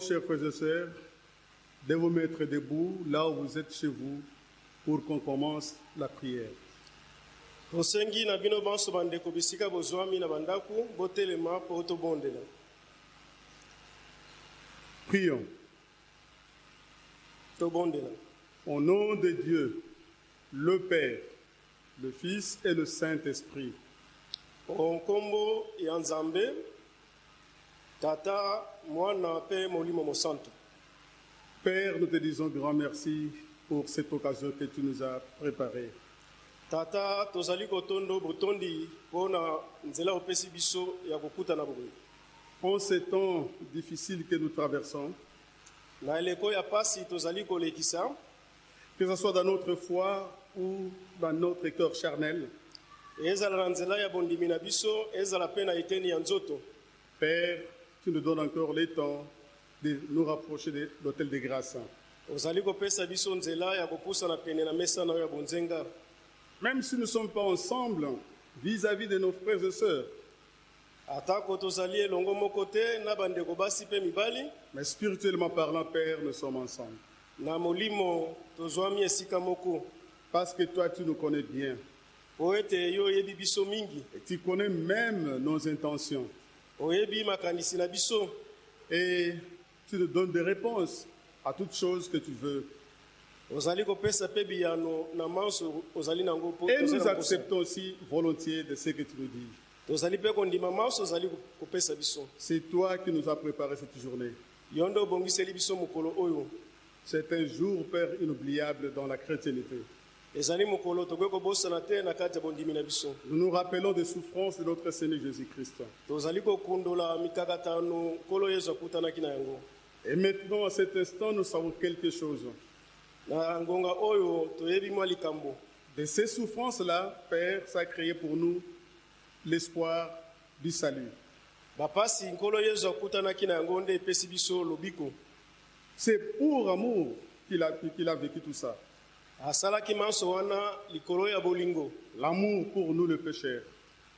chers frères et sœurs, de vous mettre debout là où vous êtes chez vous pour qu'on commence la prière. tosengi na bino banso bandeko bisika bozwami na bandaku botelema mpo tobondela Prions. tobondela Au nom de Dieu, le Père, le Fils et le Saint-Esprit, nkombo ya nzambe tata mwana mpe molimo mosantu Père, nous te disons grand merci pour cette occasion que tu nous as préparée. tata tozali kotondo botondi mpo na nzela opesi biso ya kokutana boye. En ces temps difficiles que nous traversons, na eleko ya pasi tozali kolekisa. que ce soit dans notre foi ou dans notre cœur charnel, ezala na nzela ya bondimi na biso ezala mpe na eteni ya nzoto. Père, tu nous donnes encore le temps de nous rapprocher de l'autel de grâce. Même si nous ne sommes pas ensemble vis-à-vis de nos frères et sœurs, mais spirituellement parlant, Père, nous sommes ensemble. Parce que toi, tu nous connais bien. Et tu connais même nos intentions. Et tu nous donnes des réponses à toutes choses que tu veux. Et nous acceptons aussi volontiers de ce que tu nous dis. C'est toi qui nous as préparé cette journée. C'est un jour, Père, inoubliable dans la chrétienté. Nous nous rappelons des souffrances de notre Seigneur Jésus-Christ. Et maintenant, à cet instant, nous savons quelque chose. De ces souffrances-là, Père, ça a créé pour nous l'espoir du salut. C'est pour amour qu'il a, qu'il a vécu tout ça. L'amour pour nous, le pécheur.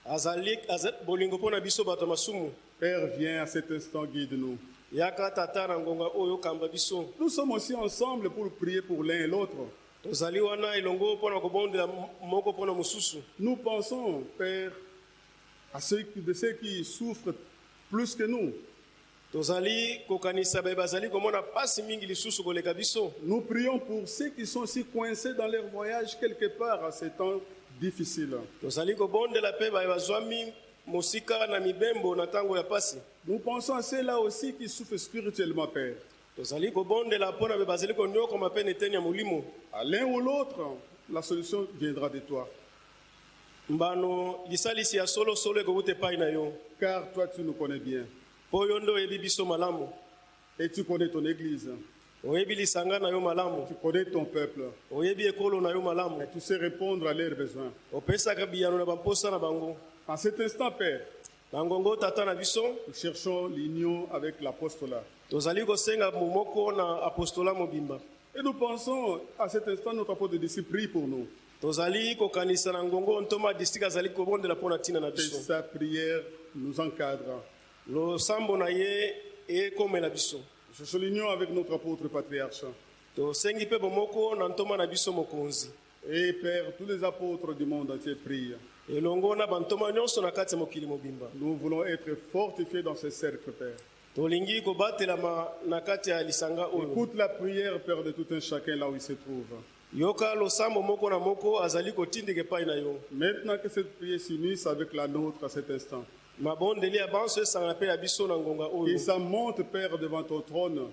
azali aza, bolingo mpo na biso bato ya masumu Père, viens à cet instant, guide-nous. yaka tata na ngonga oyo okamba biso Nous sommes aussi ensemble pour prier pour l'un et l'autre. tozali wana elongo mpo na kobondela moko mpo na mosusu Nous pensons, Père, à ceux, de ceux qui souffrent plus que nous. Tozali kokanisa baye bazali komona pasi mingi lisusu koleka biso Nous prions pour ceux qui sont aussi coincés dans leur voyage quelque part à ces temps difficiles. tozali kobondela mpe baye bazwami mosika na mibembo na ntango ya pasi Nous pensons à ceux-là aussi qui souffrent spirituellement, Père. tozali kobondela mpo na baye bazali konyokoma mpe na eteni ya molimo À l'un ou l'autre, la solution viendra de toi. mbano lisalisi ya solosolo ekowuta epai na yo Car toi, tu nous connais bien. Mpo yo nde oyebi biso malamu Et tu connais ton Église. oyebi lisanga na yo malamu Tu connais ton peuple. oyebi ekolo na yo malamu Et tu sais répondre à leurs besoins. opesaka biyano na bamposa na bango En cet instant, Père, na ngongo tata na biso nous cherchons l'union avec l'apostolat. tozali kosenga momoko na apostola mobimba Et nous pensons à cet instant, notre apôtre de disciple prie pour nous. tozali kokanisa na ngongo ntoma distrike azali kobondela mpo na ntina na biso sa prière nous encadre. Nous cherchons l'union avec notre apôtre patriarche. Et Père, tous les apôtres du monde entier prient. mobimba Nous voulons être fortifiés dans ce cercle, Père. Écoute la prière, Père, de tout un chacun là où il se trouve. yoka losambo moko na moko azali kotindika epai na yo Maintenant que cette prière s'unisse avec la nôtre à cet instant, oyo. Ça monte, Père, devant ton trône.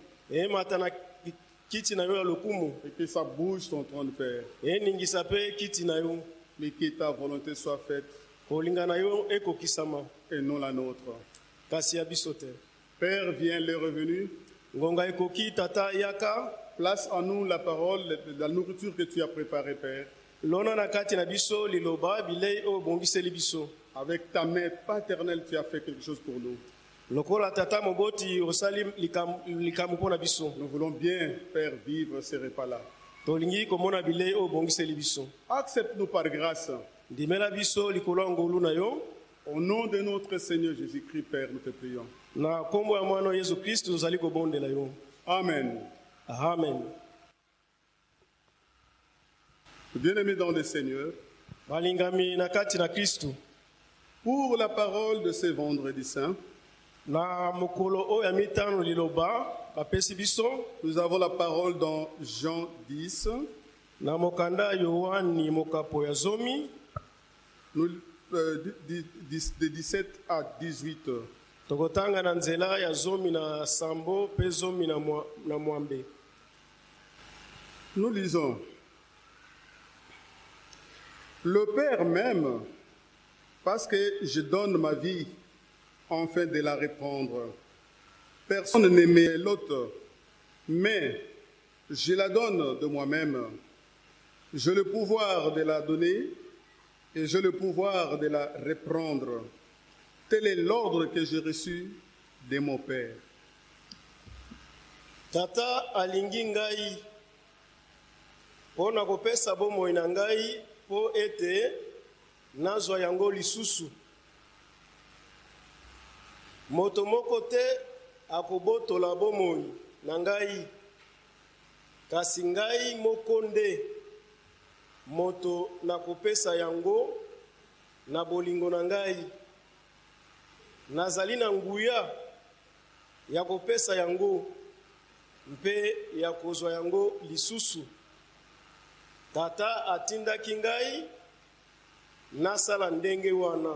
Et que ça bouge ton trône, Père. Mais que ta volonté soit faite. Et non la nôtre. Père, viens les revenus. Place en nous la parole, la nourriture que tu as préparée, Père. Avec ta main paternelle, tu as fait quelque chose pour nous. Nous voulons bien, Père, vivre ces repas-là. Accepte-nous par grâce. Au nom de notre Seigneur Jésus-Christ, Père, nous te prions. Amen. amen Bien-aimés dans le Seigneur, pour la parole de ce vendredi saint, nous avons la parole dans Jean 10, na mokanda ya yohani mokapo ya zomi. Nous, euh, de 17 à 18. tokotanga na nzela ya zomi na sambo mpe zomi na mwa- na mwambe. Nous lisons. Le Père m'aime parce que je donne ma vie afin de la reprendre. Personne n'aimait l'autre, mais je la donne de moi-même. J'ai le pouvoir de la donner et j'ai le pouvoir de la reprendre. Tel est l'ordre que j'ai reçu de mon Père. tata alingi ngai na ete nazwa yango lisusu. Moto moko te akobotola bomoi na ngai. Kasi ngai moko nde. Moto nakopesa yango na bolingo na ngai. Nazali na nguya ya kopesa yango mpe ya kozwa yango lisusu. Tata atindaki ngai nasala ndenge wana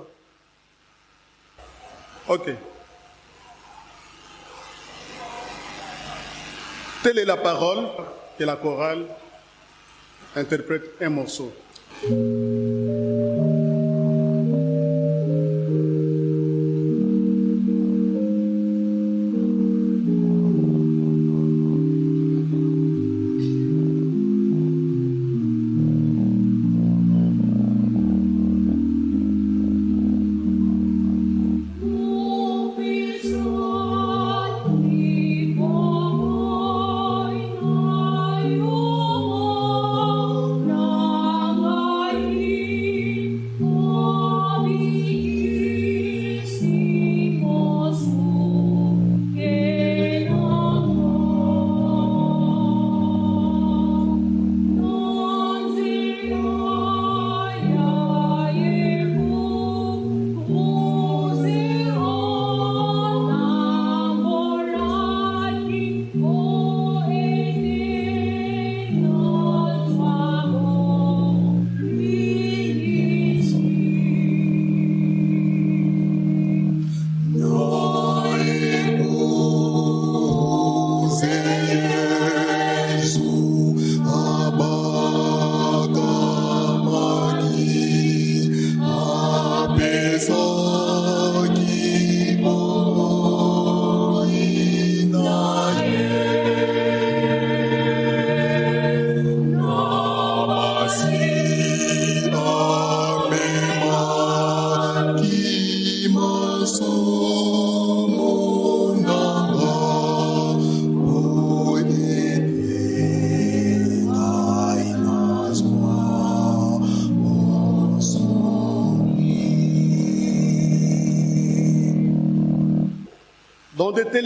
Ok. Telle est la parole que la chorale interprète un morceau.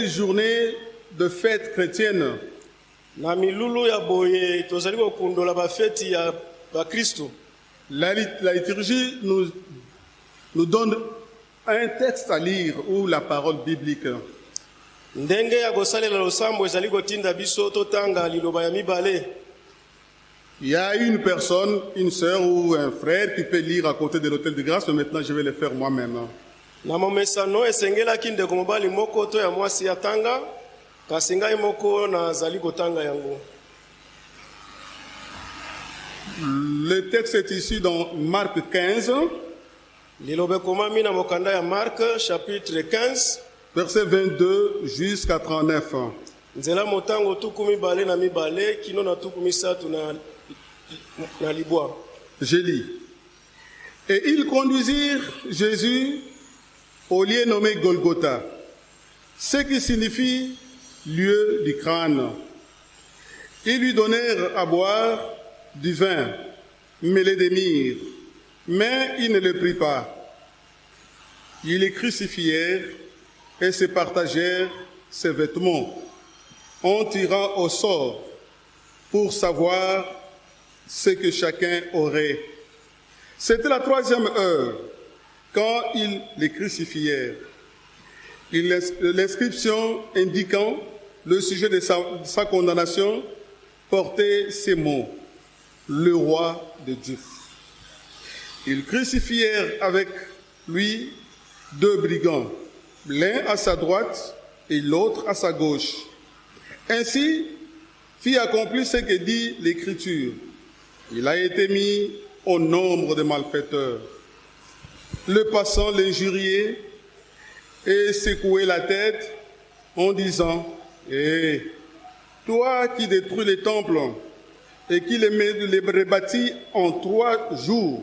Telles journées de fêtes chrétiennes, na milulu ya boye tozali kokundola bafeti ya bakristu la, la liturgie nous, nous donne un texte à lire ou la parole biblique. ndenge ya kosalela losambo ezali kotinda biso totanga liloba ya mibale Il y a une personne, une sœur ou un frère qui peut lire à côté de l'hôtel de grâce, mais maintenant je vais le faire moi-même. Na momesano esengelaki ndeko mobali moko to ya mwasi atanga kasi ngai moko nazali kotanga yango. Le texte est ici dans Marc 15, liloba ekomami na mokanda ya marke chapitre 15 verset 22 jusqu'à 39. nzela motango tuku mibale na mibale kino na tuku misato na, na libwa. Je lis. Et ils conduisirent Jésus au lieu nommé Golgotha, ce qui signifie lieu du crâne. Ils lui donnèrent à boire du vin mêlé de myrrhe, mais il ne le prit pas. Ils les crucifièrent et se partagèrent ses vêtements en tirant au sort pour savoir ce que chacun aurait. C'était la troisième heure quand ils les crucifièrent. L'inscription indiquant le sujet de sa, condamnation portait ces mots, le roi de Dieu. Ils crucifièrent avec lui deux brigands, l'un à sa droite et l'autre à sa gauche. Ainsi fit accomplir ce que dit l'Écriture. Il a été mis au nombre des malfaiteurs. Le passant l'injuriait et secouait la tête en disant, Hé, toi qui détruis les temples et qui les, les rebâtis en trois jours,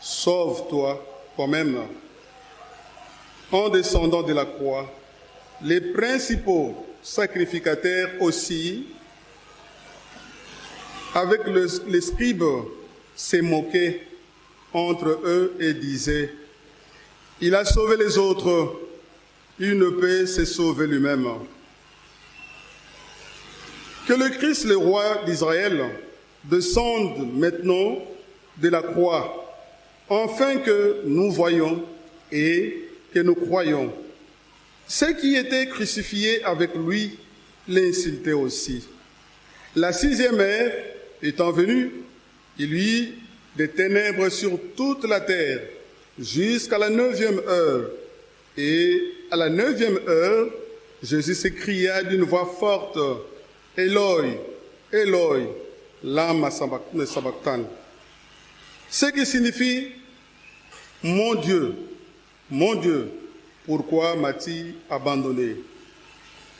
sauve-toi toi-même. En descendant de la croix, les principaux sacrificateurs aussi, avec le, les scribes, se moquaient entre eux et disaient, il a sauvé les autres, il ne peut se sauver lui-même. Que le Christ, le roi d'Israël, descende maintenant de la croix, afin que nous voyons et que nous croyons. Ceux qui étaient crucifiés avec lui l'insultaient aussi. La sixième heure étant venue, il y eut des ténèbres sur toute la terre jusqu'à la neuvième heure. Et à la neuvième heure, Jésus s'écria d'une voix forte, Eloi, Eloi, lama sabachthani. Ce qui signifie, mon Dieu, mon Dieu, pourquoi m'as-tu abandonné?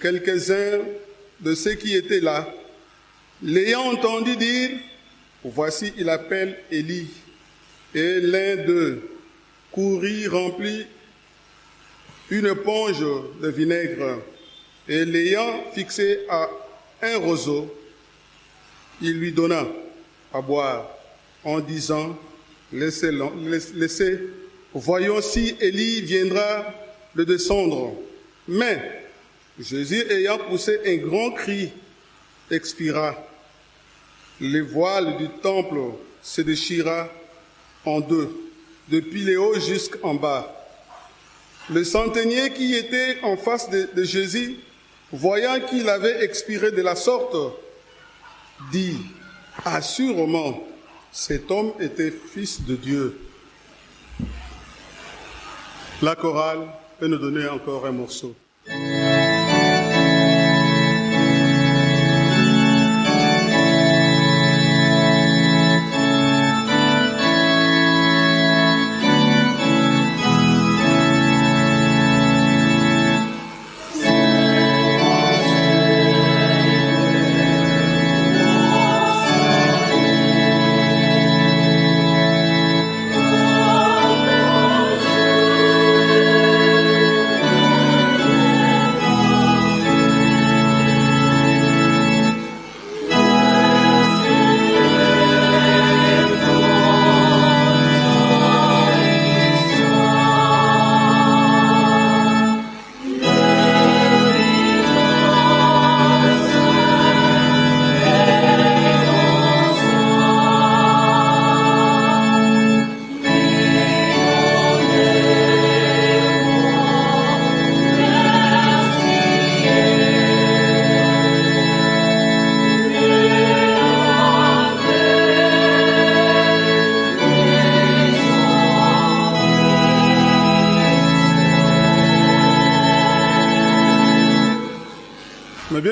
Quelques-uns de ceux qui étaient là, l'ayant entendu dire, voici il appelle Élie, et l'un d'eux courut remplit une éponge de vinaigre, et l'ayant fixé à un roseau, il lui donna à boire en disant, laissez, laissez voyons si Élie viendra le descendre. Mais Jésus ayant poussé un grand cri, expira. Le voile du temple se déchira en deux, depuis le haut jusqu'en bas. Le centenier qui était en face de, de Jésus, voyant qu'il avait expiré de la sorte, dit, assurément, cet homme était fils de Dieu. La chorale peut nous donner encore un morceau.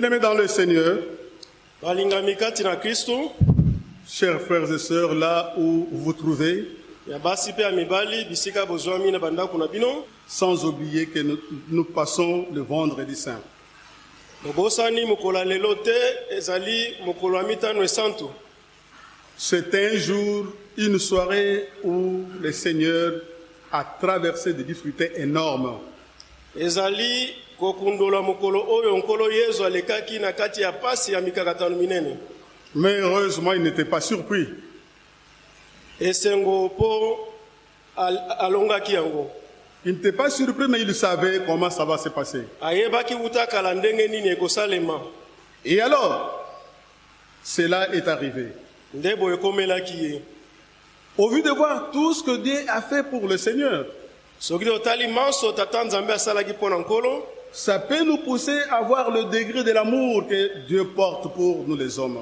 Bien-aimés dans le Seigneur, chers frères et sœurs, là où vous vous trouvez, sans oublier que nous, nous passons le vendredi saint. esantu C'est un jour, une soirée où le Seigneur a traversé des difficultés énormes. Kokundola mokolo oyo nkolo yesu alekaki na kati ya pasi ya mikakatano minene Mais heureusement, il n'était pas surpris. esengo mpo al- alongaki yango Il n'était pas surpris, mais il savait comment ça va se passer. ayebaki wuta kala ndenge nini ekosalema Et alors, cela est arrivé. nde boye ekomelaki ye Au vu de voir tout ce que Dieu a fait pour le Seigneur, soki totali manso tata nzambe asalaki mpo na nkolo ça peut nous pousser à voir le degré de l'amour que Dieu porte pour nous les hommes.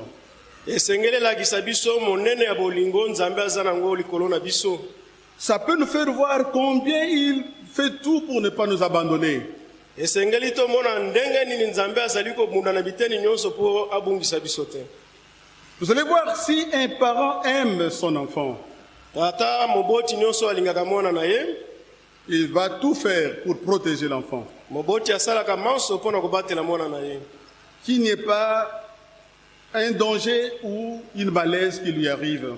Ça peut nous faire voir combien il fait tout pour ne pas nous abandonner. Vous allez voir si un parent aime son enfant, il va tout faire pour protéger l'enfant. N'y ait pas un danger ou une malaise qui lui arrive.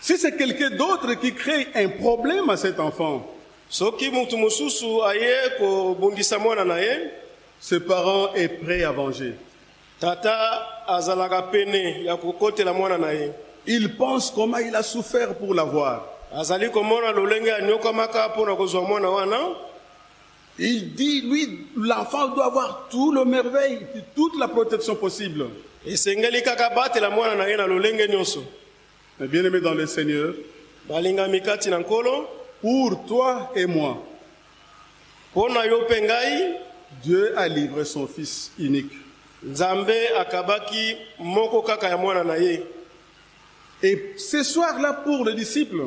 Si c'est quelqu'un d'autre qui crée un problème à cet enfant, soki mutu mosusu aye kobundisa mwana na ye ce parent est prêt à venger. Il pense comment il a souffert pour l'avoir. Azali komona lolenge anyokamaka mpo na kozwa mwana wana Il dit, lui, l'enfant doit avoir tout le merveille, toute la protection possible. esengeli kaka batela mwana na ye na lolenge nyonso Mais bien aimé dans le Seigneur, balingami kati nkolo pour toi et moi, mpo na yo Dieu a livré son Fils unique. nzambe akabaki moko kaka ya mwana na Et ce soir-là, pour les disciples,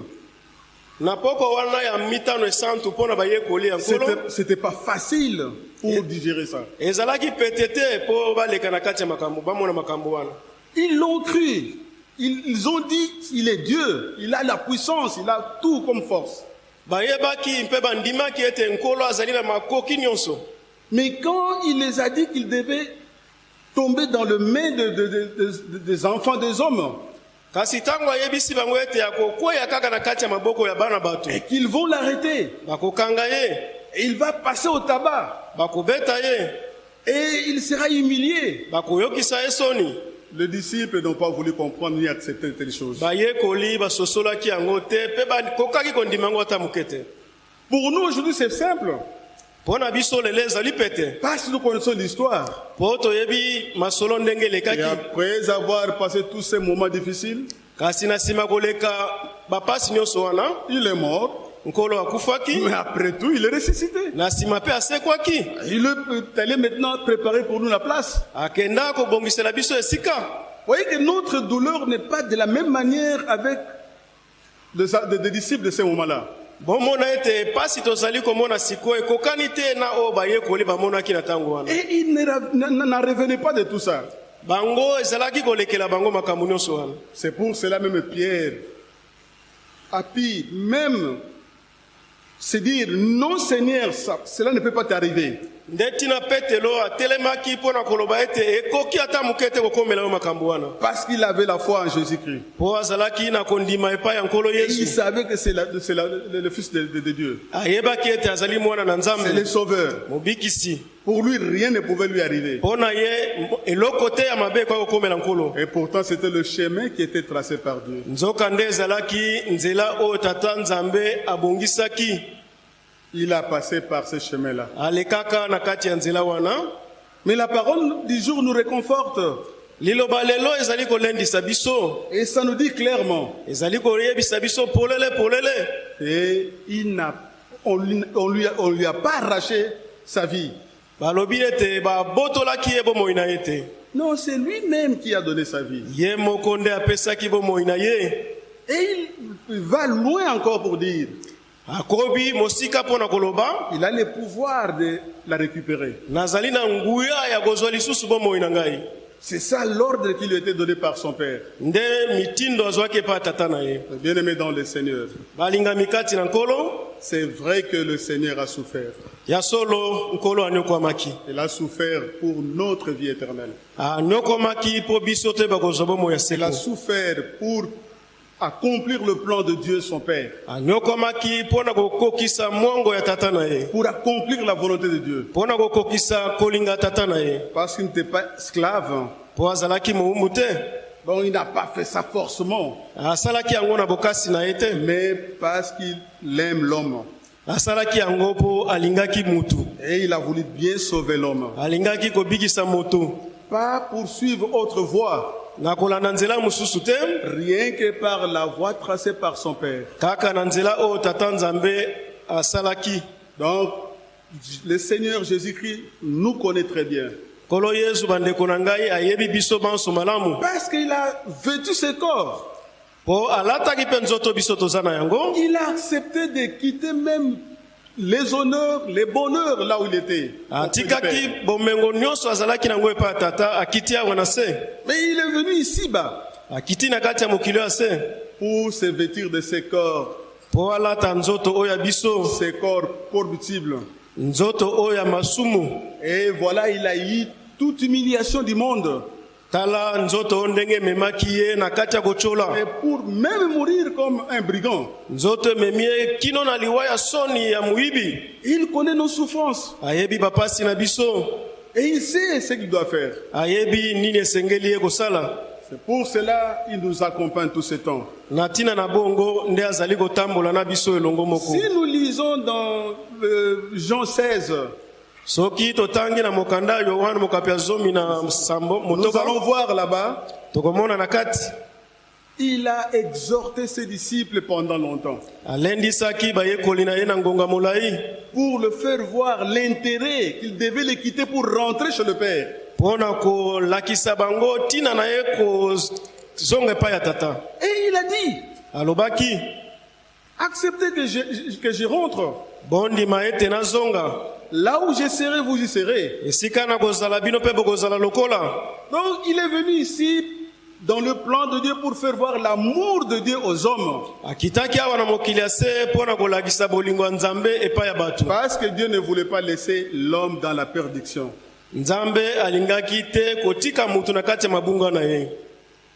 c'était pas facile pour digérer ça. Ils l'ont cru. Ils, ils ont dit, il est Dieu, il a la puissance, il a tout comme force. Mais quand il les a dit qu'ils devaient tomber dans le main de- de- de- de- des enfants des hommes, kasi ntango ayebisi bango ete akokweya kaka na kati ya maboko ya bana bato. Et qu'ils vont l'arrêter, bakokanga ye. Et il va passer au tabac, bakobeta ye. Et il sera humilié. bakoyokisa ye soni. Les disciples n'ont pas voulu comprendre ni accepter telles choses. bayekoli basosolaki yango te mpe bakokaki kondima yango ata moke te Pour nous aujourd'hui, c'est simple, parce que nous connaissons l'histoire. Et après avoir passé tous ces moments difficiles, il est mort, mais après tout, il est ressuscité. Il est allé maintenant préparer pour nous la place. Vous voyez que notre douleur n'est pas de la même manière avec les des- disciples de ce moment-là. Bomona ete pasi tozali komona sikoyo ekokani te na oyo bayekoli bamonaki na ntango wana Et n- n'en revenaient pas de tout ça. bango ezalaki kolekela bango makambo nyonso wana C'est pour cela même Pierre a pu même se dire, non Seigneur, ça- cela ne peut pas t'arriver. Nde ntina petelo atelemaki mpo na koloba ete ekoki ata moke te kokomela yo makambo wana Parce qu'il avait la foi en Jésus-Christ. mpo azalaki na kondima epai ya nkolo Et il yesu savait que c'est le, Fils de, de- de Dieu. ayebaki ete azali mwana na C'est le nzambe Sauveur. mobikisi Pour lui, rien ne pouvait lui arriver. Et pourtant, c'était le chemin qui était tracé par Dieu. Il a passé par ce chemin-là. alekaka na kati ya nzela wana Mais la parole du jour nous réconforte. liloba lelo ezali kolendisa biso Et ça nous dit clairement. ezali koyebisa biso polele polele Et il n'a, on, lui- on lui a, on lui a pas arraché sa vie. balobi ete babotolaki ye bomoi na ye te Non, c'est lui-même qui a donné sa vie. ye moko nde apesaki bomoi na ye Et il va loin encore pour dire, il a le pouvoir de la récupérer. C'est ça l'ordre qui lui a été donné par son Père. Bien-aimé dans le Seigneur, c'est vrai que le Seigneur a souffert. Il a souffert pour notre vie éternelle. Il a souffert pour accomplir le plan de Dieu, son Père. Pour accomplir la volonté de Dieu. Parce qu'il n'était pas esclave, Donc il n'a pas fait ça forcément, mais parce qu'il aime l'homme. Et il a voulu bien sauver l'homme. Pas poursuivre autre voie, rien que par la voie tracée par son Père. Donc, le Seigneur Jésus-Christ nous connaît très bien. Parce qu'il a vêtu ce corps. Il a accepté de quitter même les honneurs, les bonheurs là où il était. atikaki bomengo nyonso azalaki nango epai ya tata akiti awa na se Mais il est venu ici-bas akiti na kati ya mokili ya se pour se vêtir de ce corps, mpo alata nzoto oyo ya biso ce corps corruptible. nzoto oyo ya masumu Et voilà, il a eu toute humiliation du monde. Tala nzoto oyo ndenge ememaki ye na kati ya kotyola Et pour même mourir comme un brigand. nzoto ememi ye kino na liwa ya soni ya moyibi Il connaît nos souffrances. ayebi bapasi na biso Et il sait ce qu'il doit faire. ayebi nini esengeli ye kosala C'est pour cela qu'il nous accompagne tout ce temps. Si nous lisons dans euh, Jean 16, soki totangi na mokanda ya yohane mokapi ya zomi na sambo nous allons voir là-bas, tokomona na kati. Il a exhorté ses disciples pendant longtemps. Alendisaki bayekoli na ye na ngonga molai. Pour le faire voir l'intérêt qu'il devait les quitter pour rentrer chez le Père. mpo na kolakisa bango ntina na ye kozonga epai ya tata. Et il a dit, alobaki acceptez que je, que je rentre. bondima ete nazonga Là où je serai, vous y serez. Donc il est venu ici dans le plan de Dieu pour faire voir l'amour de Dieu aux hommes. Parce que Dieu ne voulait pas laisser l'homme dans la perdition.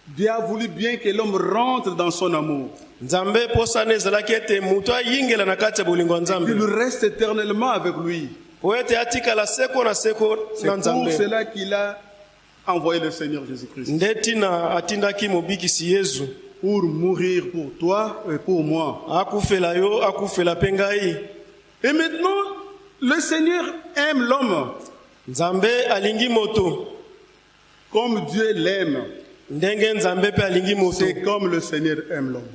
Dieu a voulu bien que l'homme rentre dans son amour. Qu'il reste éternellement avec lui. C'est pour cela qu'il a envoyé le Seigneur Jésus-Christ. Pour mourir pour toi et pour moi. Et maintenant, le Seigneur aime l'homme. Comme Dieu l'aime. C'est comme le Seigneur aime l'homme.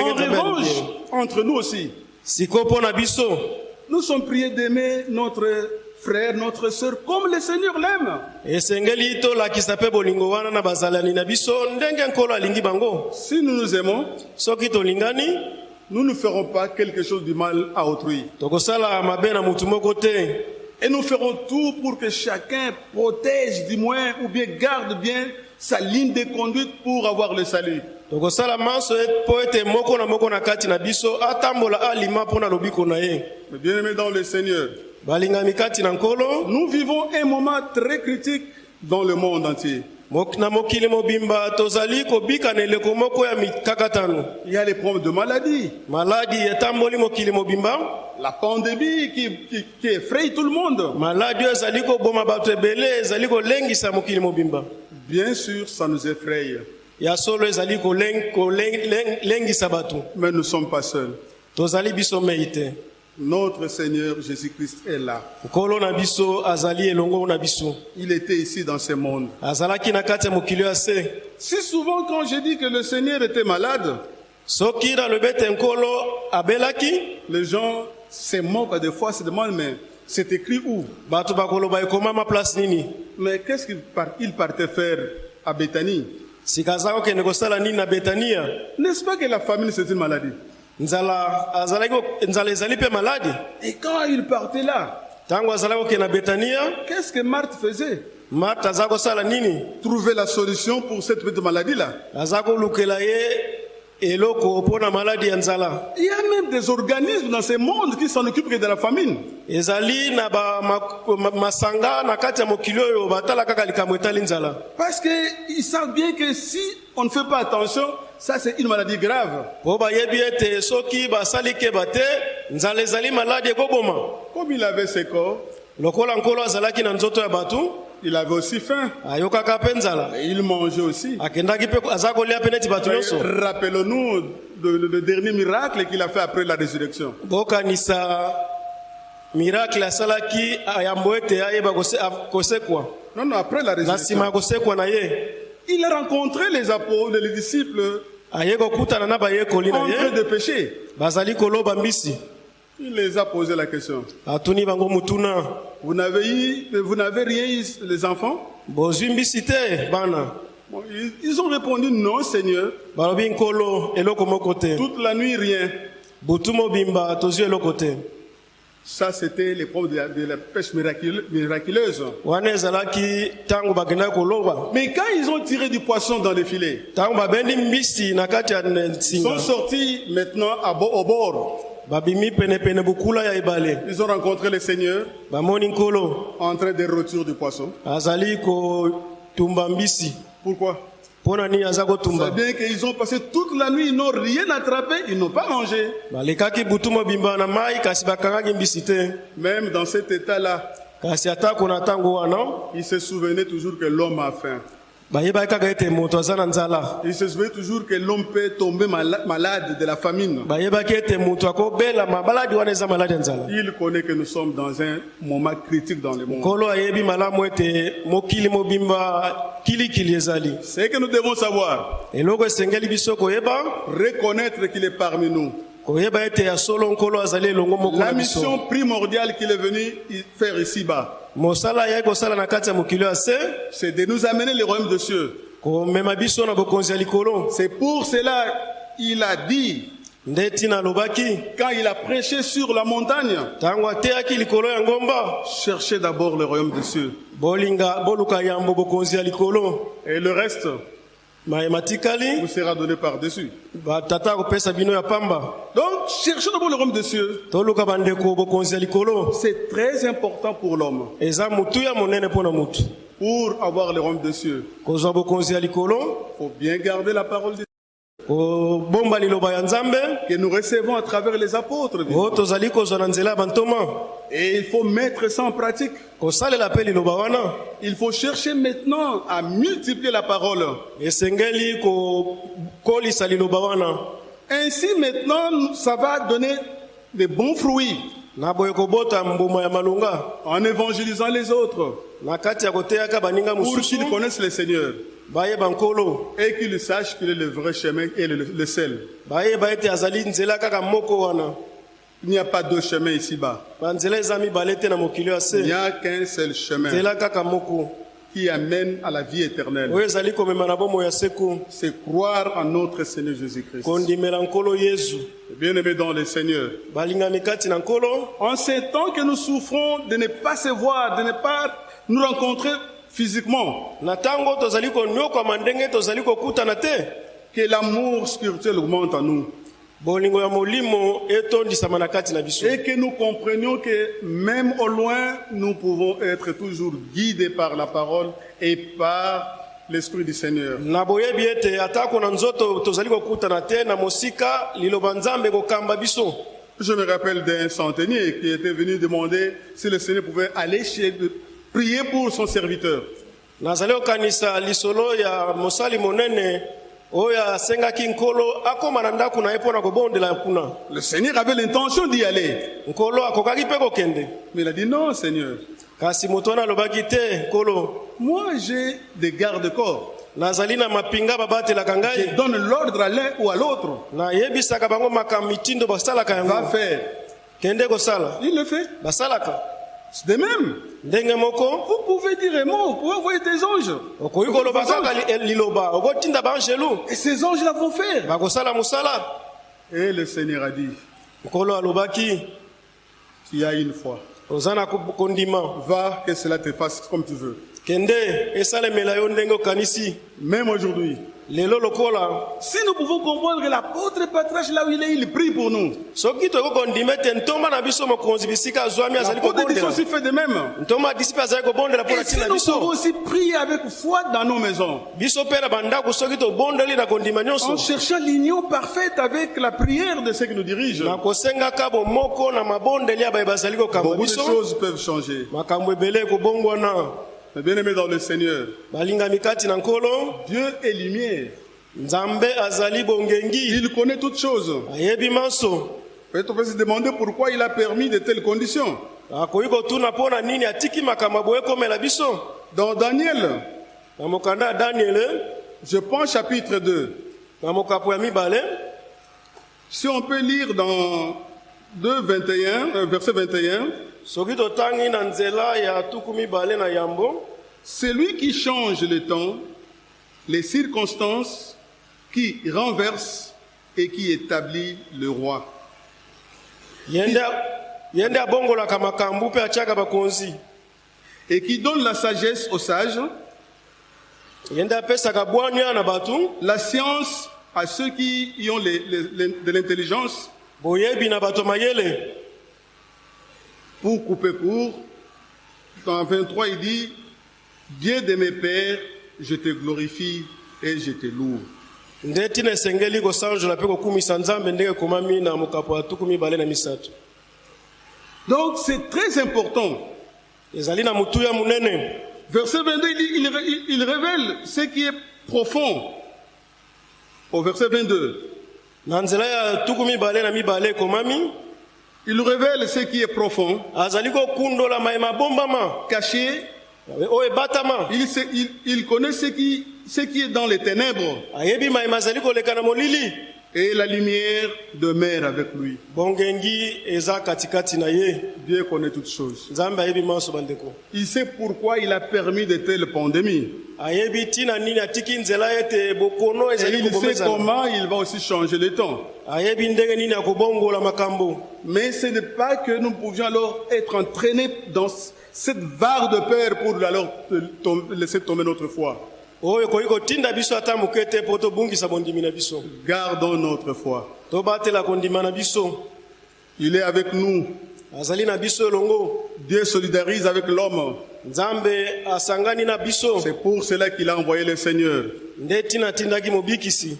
En revanche, entre nous aussi, nous sommes priés d'aimer notre frère, notre sœur, comme le Seigneur l'aime. Si nous nous aimons, nous ne ferons pas quelque chose du mal à autrui. Et nous ferons tout pour que chacun protège du moins ou bien garde bien sa ligne de conduite pour avoir le salut. Tokosala manso mpo ete moko na moko na kati na biso atambola alima mpo na lobiko na ye. Mais bien aimés dans le Seigneur, balingami kati na nkolo. nous vivons un moment très critique dans le monde entier. Na mokili mobimba tozali kobika na eleko moko ya mikakatano. Il y a les problèmes de maladie, maladi etamboli mokili mobimba. La pandémie qui, qui, qui effraie tout le monde. maladi oyo ezali koboma bato ebele ezali kolengisa mokili mobimba. Bien sûr, ça nous effraie, ya solo ezali bato. Mais nous ne sommes pas seuls. tozali biso mei te Notre Seigneur Jésus-Christ est là. Il était ici dans ce monde. Si souvent quand je dis que le Seigneur était malade, les gens se moquent des fois, se demandent, mais c'est écrit où? Mais qu'est-ce qu'il part- il partait faire à Béthanie? Sika aza kokende kosala nini na betania? N'est-ce pas que la famine c'est une maladie? Nzala azalaki ko- nzala ezali mpe maladi? Et quand il partait là, ntango azalaki kokende na betania qu'est-ce que Marthe faisait? Kosala nini? Trouver la solution pour cette petite kolukela ye eloko mpo na maladi ya nzala Il y a même des organismes dans ce monde qui s'en occupent que de la famine. ezali na ba- ma- ma- masanga na kati ya mokili oyo batala kaka likambo etali nzala Parce qu'ils savent bien que si on ne fait pas attention, ça c'est une maladie grave. mpo bayebi ete soki basali keba te nzala ezali maladi ekoboma Comme il avait ses corps, lokola nkolo azalaki na nzoto ya bato il avait aussi faim. ayokaka mpe nzala Et il mangeait aussi. akendaki mpe aza kolia mpe neti bato nyonso Rappelons-nous de- de- le dernier miracle qu'il a fait après la résurrection. bokanisa miracle asalaki ayambo ete ayeba kose- a- kosekwa Non, non, après la na nsima résurrection. ya kosekwa na ye Il a rencontré les apôtres, les disciples aye kokutana na bayekoli na en train ye de pécher. bazali koloba mbisi Il les a posé la question. Vous n'avez eu- vous n'avez rien eu, les enfants? Bon, ils, ils ont répondu non, Seigneur. Toute la nuit, rien. Ça, c'était l'épreuve de, la- de la pêche miracule- miraculeuse. Mais quand ils ont tiré du poisson dans les filets, ils sont sortis maintenant à au bord. Ils ont rencontré le Seigneur. En train de rôtir du poisson. Pourquoi? C'est bien qu'ils ont passé toute la nuit, ils n'ont rien attrapé, ils n'ont pas mangé. Même dans cet état-là, ils se souvenaient toujours que l'homme a faim. Ils se souvenaient toujours que l'homme peut tomber mala- malade de la famine. Il connaît que nous sommes dans un moment critique dans le monde. nkolo ayebi malamu ete mokili mobimba kilikili ezali Ce que nous devons savoir, reconnaître qu'il est parmi nous. La mission primordiale qu'il est venu faire ici-bas, c'est de nous amener le royaume de likolo. C'est pour cela il a dit, quand il a prêché sur la montagne, cherchez d'abord le royaume ya likolo. Et le reste? Tikali vous sera donné par-dessus. Donc, cherchez d'abord le royaume des cieux. C'est très important pour l'homme. Pour avoir le royaume des cieux, il faut bien garder la parole de que nous recevons à travers les apôtres. bantoma. Et il faut mettre ça en pratique. Il faut chercher maintenant à multiplier la parole. Ainsi maintenant, ça va donner de bons fruits. En évangélisant les autres. Pour qu'ils connaissent le Seigneur et qu'ils sachent qu'il est le vrai chemin et le, le wana. Il n'y a pas deux chemins ici-bas. Il n'y a qu'un seul chemin. Qui amène à la vie éternelle. C'est croire en notre Seigneur Jésus-Christ. Bien-aimés dans le Seigneur, en ces temps que nous souffrons de ne pas se voir, de ne pas nous rencontrer physiquement, na ntango tozali konyokwama ndenge tozali kokutana te. Que l'amour spirituel augmente en nous. Bolingo ya molimo etondisama na kati na biso. Et que nous comprenions que même au loin, nous pouvons être toujours guidés par la parole et par l'Esprit du Seigneur. na boyebi ete atako na nzoto tozali kokutana te. Na mosika liloba nzambe kokamba biso. Je me rappelle d'un centenier qui était venu demander si le Seigneur pouvait aller chez prier pour son serviteur. nazali kokanisa lisolo ya mosali monene oyo asengaki nkolo akóma na ndako na ye mpo na kobondela kuna Le Seigneur avait l'intention d'y aller, nkolo akokaki mpe kokende mais il a dit non, Seigneur. kasi moto wana alobaki te nkolo Moi, j'ai des gardes-corps. nazali na mapinga babatelaka Je donne l'ordre à l'un ou à l'autre. nayebisaka bango makambo mitindo basalaka Va faire. kende kosala Il le fait. basalaka de même. ndenge moko? Vous pouvez dire un mot, vous pouvez envoyer des anges. okoki koloba kaka li- liloba okotinda baangelu Et ces anges-là vont faire. bakosala mosala Et le Seigneur a dit, nkolo alobaki tu as une foi. oza na ko- kondima Va, que cela te fasse comme tu veux. kende esalemela yo ndenge okanisi Même aujourd'hui, si nous pouvons comprendre que l'apôtre Patriarche, là où il est, il prie pour nous. L'apôtre dit aussi fait de même. Et si nous pouvons aussi prier avec foi dans nos maisons, en cherchant l'union parfaite avec la prière de ceux qui nous dirigent, beaucoup de choses peuvent changer. Ekobongwana Mes bien-aimés dans le Seigneur, Dieu est lumière. Il connaît toutes choses. Peut-être on peut se demander pourquoi il a permis de telles conditions. Dans Daniel, je prends chapitre 2. na mokapo ya mibale Si on peut lire dans 2, 21, euh, verset 21, soki totangi na nzela ya tuku mibale na yambo c'est lui qui change le temps, les circonstances, qui renverse et qui établit le roi. ye nde ye nde abongolaka makambo mpe atiaka bakonzi. Et qui donne la sagesse aux sages, ye nde apesaka bwania na bato la science à ceux qui y ont les- les- les- de l'intelligence, boyebi na bato mayele pour couper court. Dans 23, il dit, Dieu de mes pères, je te glorifie et je te loue. nde tina esengeli kosanjola mpe kokumisa nzambe ndenge ekomami na mokapo ya tuku mibale na misato Donc c'est très important. ezali na motuya monene Verset 22, il, il il révèle ce qui est profond. Au verset 22, na nzela ya tuku mibale na mibale ekomami il révèle ce qui est profond, azali kokundola mayema bombama. Caché. oyo ebatama Il, sait- il- il connaît ce qui, ce qui est dans les ténèbres et la lumière demeure avec lui. Dieu connaît toutes choses. Il sait pourquoi il a permis de telles pandémies. Et il sait comment il va aussi changer le temps. Mais ce n'est pas que nous pouvions alors être entraînés dans cette barre de peur pour alors laisser tomber notre foi. Gardons notre foi. Il est avec nous. Dieu solidarise avec l'homme. C'est pour cela qu'il a envoyé le Seigneur.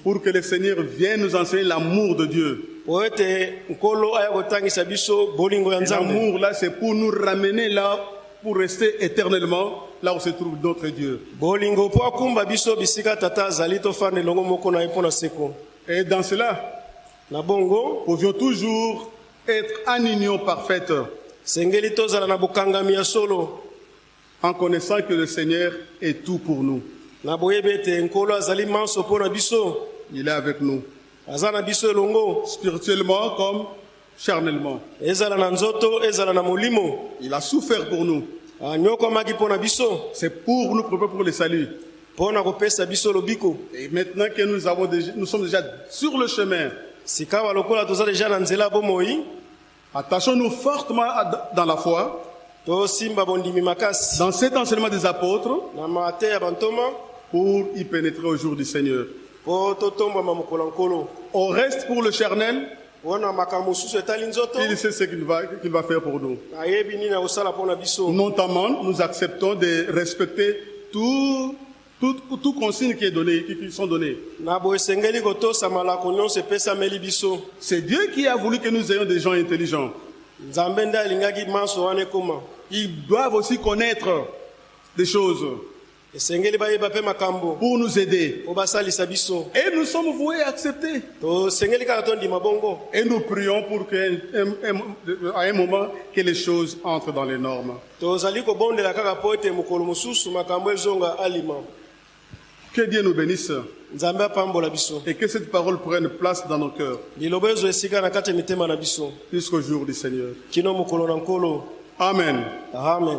Pour que le Seigneur vienne nous enseigner l'amour de Dieu. L'amour là, c'est pour nous ramener là, pour rester éternellement là où se trouve notre Dieu. bolingo mpo akumba biso bisika tata azali tofanda elongo moko na ye mpo na seko Et dans cela, na bongo pouvions toujours être en union parfaite sengeli tozala na bokangami ya solo en connaissant que le Seigneur est tout pour nous. na boyebi ete nkolo azali manso mpo na biso Il est avec nous, aza na biso elongo spirituellement comme charnellement. ezala na nzoto ezala na molimo Il a souffert pour nous. Biso. C'est pour nous préparer pour le salut. Et maintenant que nous, avons déjà, nous sommes déjà sur le chemin, attachons-nous fortement dans la foi, dans cet enseignement des apôtres, pour y pénétrer au jour du Seigneur. On reste pour le charnel, il sait ce qu'il va, qu'il va faire pour nous. Notamment, nous acceptons de respecter tout, tout, tout consigne qui, est donné, qui, qui sont données. C'est Dieu qui a voulu que nous ayons des gens intelligents. Ils doivent aussi connaître des choses pour nous aider. Et nous sommes voués à accepter. Et nous prions pour qu'à un, moment, que les choses entrent dans les normes. Que Dieu nous bénisse et que cette parole prenne place dans nos cœurs jusqu'au jour du Seigneur. Amen. amen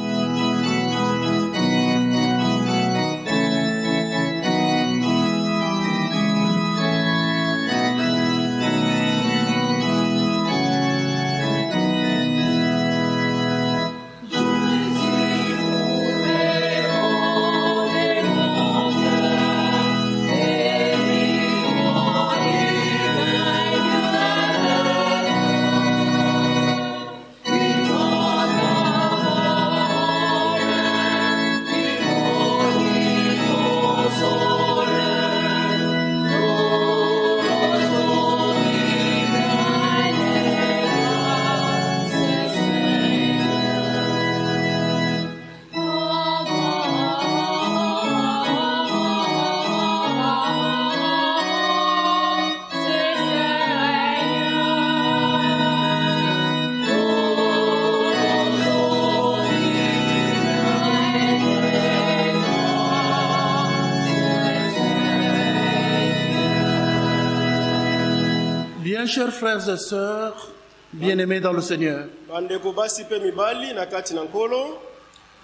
frères et sœurs, bien-aimés dans le Seigneur,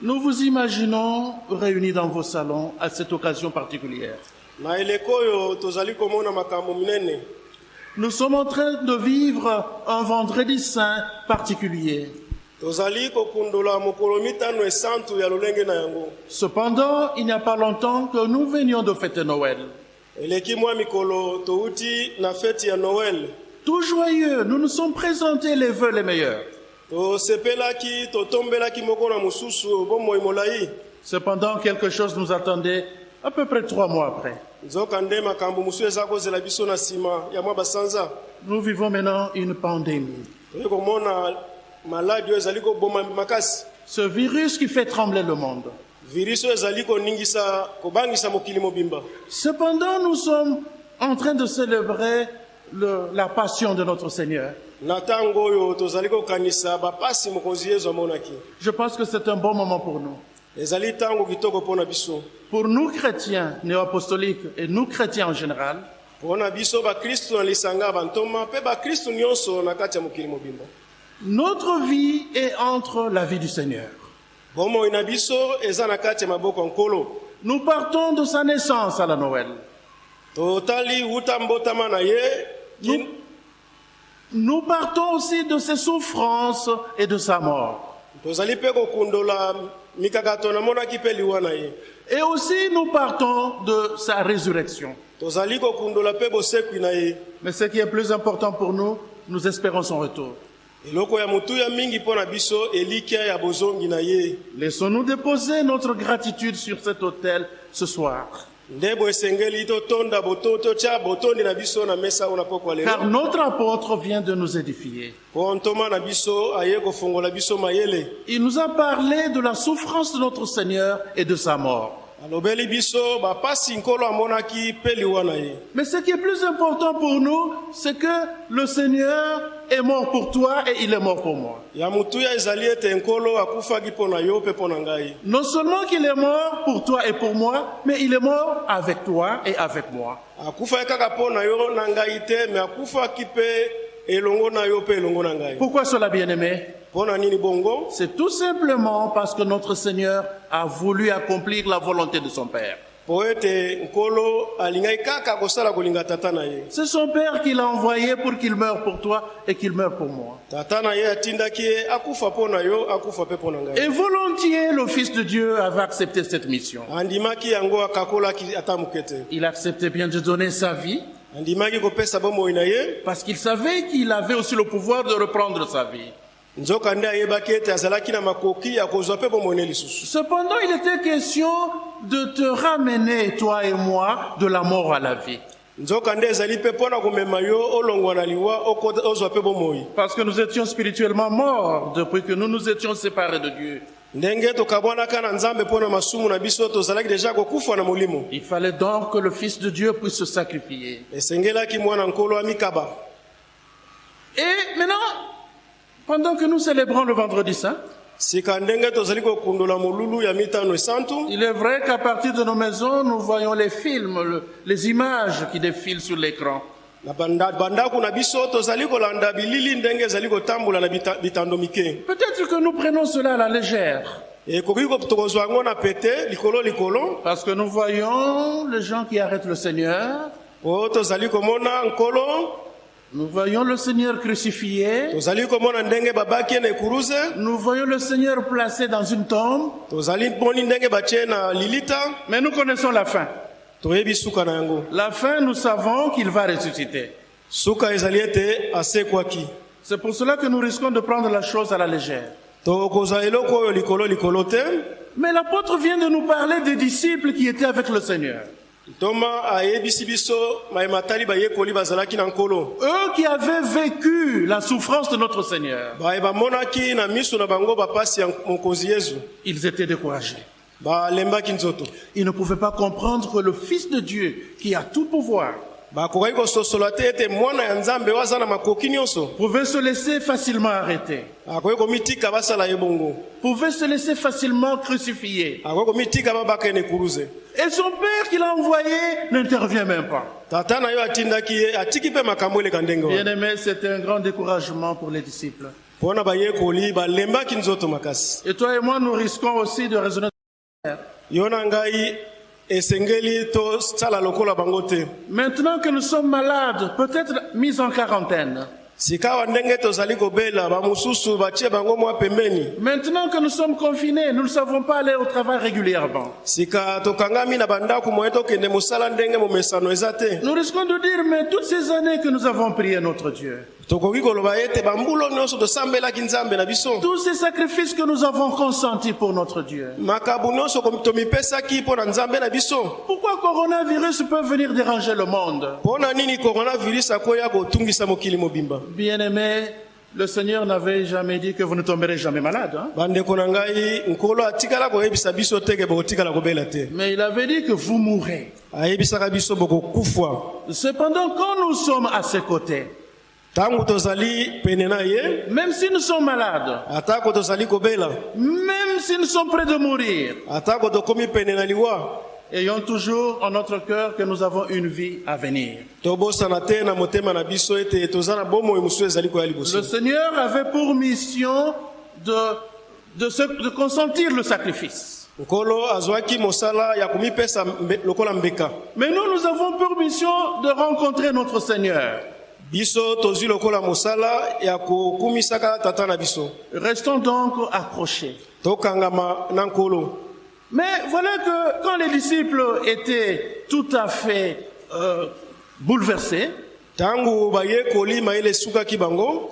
nous vous imaginons réunis dans vos salons à cette occasion particulière. Nous sommes en train de vivre un vendredi saint particulier. Cependant, il n'y a pas longtemps que nous venions de fêter Noël. Tout joyeux, nous nous sommes présentés les vœux les meilleurs. molai Cependant, quelque chose nous attendait à peu près trois mois après. Nous vivons maintenant une pandémie. Ce virus qui fait trembler le monde. Cependant, nous sommes en train de célébrer le- la passion de notre Seigneur. Je pense que c'est un bon moment pour nous. Pour nous chrétiens néo-apostoliques et nous chrétiens en général, notre vie est entre la vie du Seigneur. Nous partons de sa naissance à la Noël. Nous, nous partons aussi de ses souffrances et de sa mort. Et aussi nous partons de sa résurrection. Mais ce qui est plus important pour nous, nous espérons son retour. Laissons-nous déposer notre gratitude sur cet autel ce soir. Car notre apôtre vient de nous édifier. Il nous a parlé de la souffrance de notre Seigneur et de sa mort. Mais ce qui est plus important pour nous, c'est que le Seigneur est mort pour toi et il est mort pour moi. Non seulement qu'il est mort pour toi et pour moi, mais il est mort avec toi et avec moi. Pourquoi cela, bien-aimé? C'est tout simplement parce que notre Seigneur a voulu accomplir la volonté de son Père. C'est son Père qui l'a envoyé pour qu'il meure pour toi et qu'il meure pour moi. Et volontiers, le Fils de Dieu avait accepté cette mission. Il acceptait bien de donner sa vie parce qu'il savait qu'il avait aussi le pouvoir de reprendre sa vie. Cependant, il était question de te ramener, toi et moi, de la mort à la vie. Parce que nous étions spirituellement morts depuis que nous nous étions séparés de Dieu. Il fallait donc que le Fils de Dieu puisse se sacrifier. Et maintenant, pendant que nous célébrons le vendredi saint, il est vrai qu'à partir de nos maisons, nous voyons les films, le- les images qui défilent sur l'écran. Peut-être que nous prenons cela à la légère, parce que nous voyons les gens qui arrêtent le Seigneur, nous voyons le Seigneur crucifié, nous voyons le Seigneur placé dans une tombe, mais nous connaissons la fin. La fin, nous savons qu'il va ressusciter. C'est pour cela que nous risquons de prendre la chose à la légère. Mais l'apôtre vient de nous parler des disciples qui étaient avec le Seigneur. Eux qui avaient vécu la souffrance de notre Seigneur, ils étaient découragés. Ils ne pouvaient pas comprendre que le Fils de Dieu, qui a tout pouvoir, pouvait se laisser facilement arrêter, pouvait se laisser facilement crucifier. Et son père qui l'a envoyé n'intervient même pas. wana Bien-aimé, c'était un grand découragement pour les disciples. Et toi et moi, nous risquons aussi de raisonner. Maintenant que nous sommes malades, peut-être mis en quarantaine, maintenant que nous sommes confinés, nous ne savons pas aller au travail régulièrement. Nous risquons de dire, mais toutes ces années que nous avons prié notre Dieu, tous ces sacrifices que nous avons consentis pour notre Dieu, pourquoi coronavirus peut venir déranger le monde? Mobimba? Bien-aimés, le Seigneur n'avait jamais dit que vous ne tomberez jamais malade. hein? Mais il avait dit que vous mourrez. Cependant, quand nous sommes à ses côtés, même si nous sommes malades, même si nous sommes près de mourir, ayons toujours en notre cœur que nous avons une vie à venir. Le Seigneur avait pour mission de, de, se- de consentir le sacrifice. Mais nous, nous avons pour mission de rencontrer notre Seigneur. Biso tozwi lokola mosala ya kokumisaka tata na biso Restons donc accrochés. tokangama na nkolo Mais voilà que quand les disciples étaient tout à fait euh, bouleversés, ntango bayekoli mayele esukaki bango